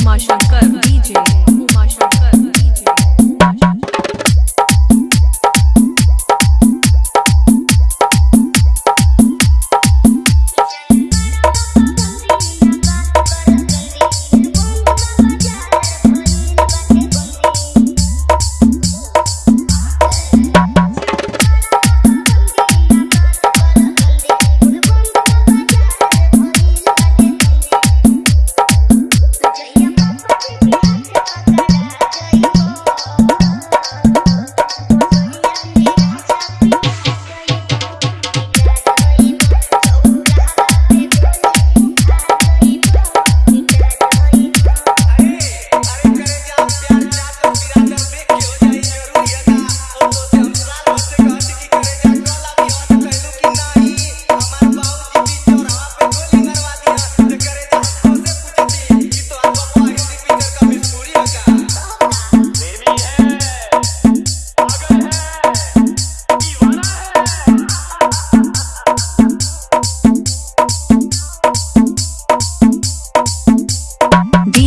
Uma chance.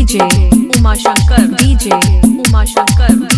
DJ Uma Shankar DJ Uma Shankar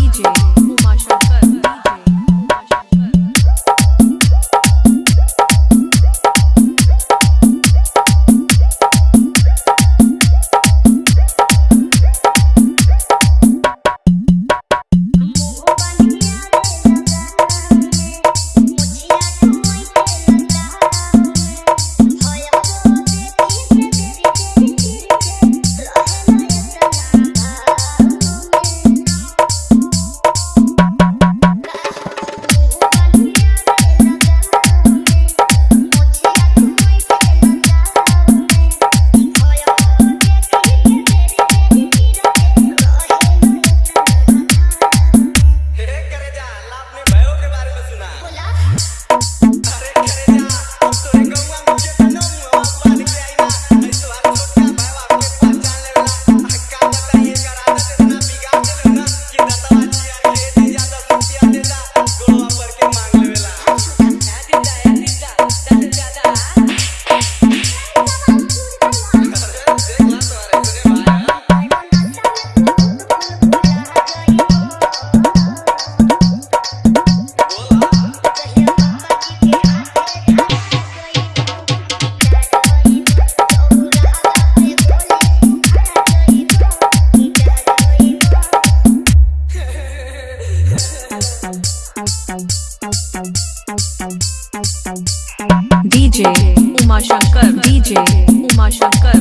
DJ. Uma Shankar. DJ. Uma Shankar.